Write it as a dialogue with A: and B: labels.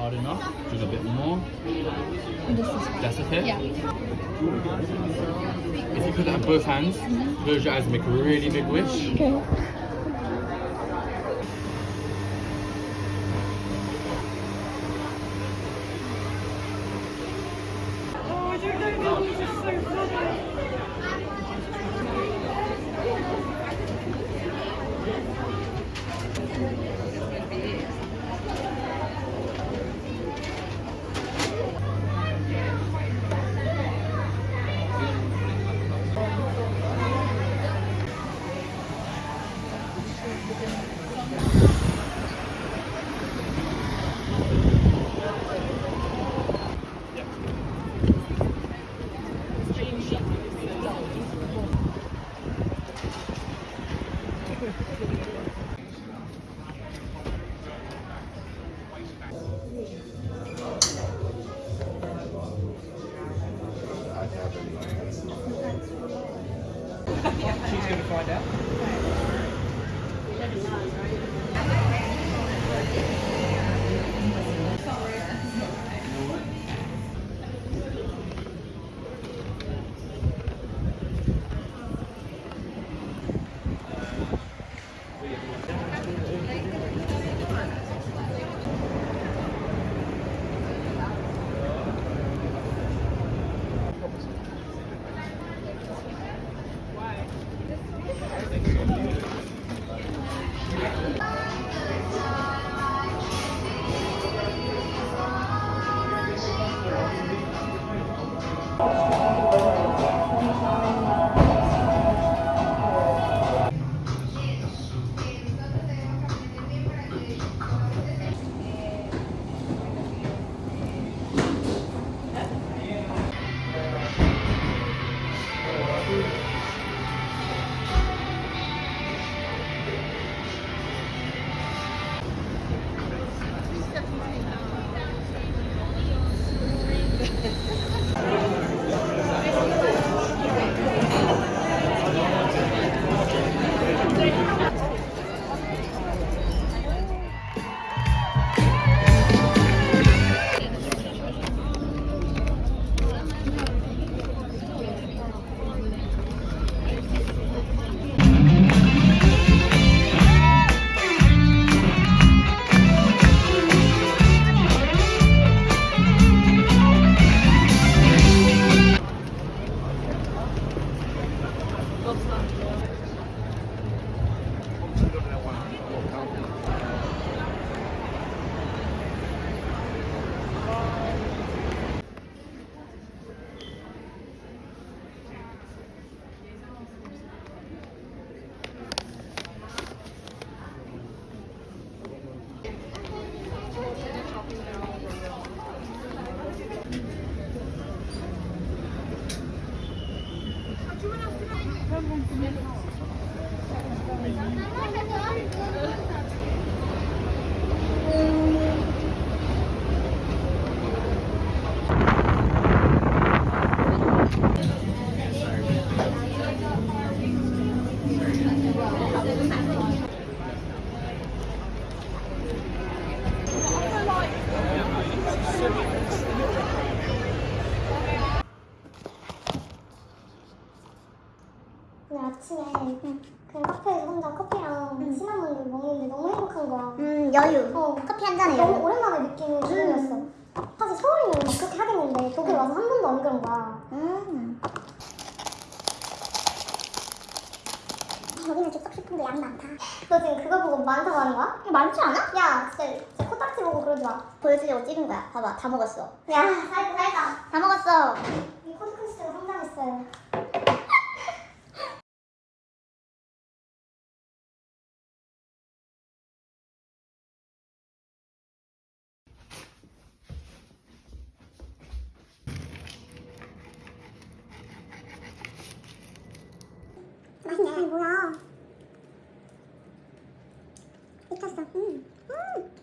A: hard enough? Do a bit more. That's okay?
B: Yeah.
A: If you put that in both hands, close your eyes and make a really big wish.
B: Okay.
C: 여기는 좀 싶은데 양이 많다
B: 너 지금 그거 보고 많다고 하는 거야?
C: 많지 않아?
B: 야, 진짜, 진짜 코딱지 보고 그러지 마.
C: 보여주려고 찍은 거야 봐봐 다 먹었어
B: 야, 살다 살다.
C: 다 먹었어
B: 이 코드크리스가 성장했어요.
C: 맛있네 아니 뭐야 미쳤어 음. 음.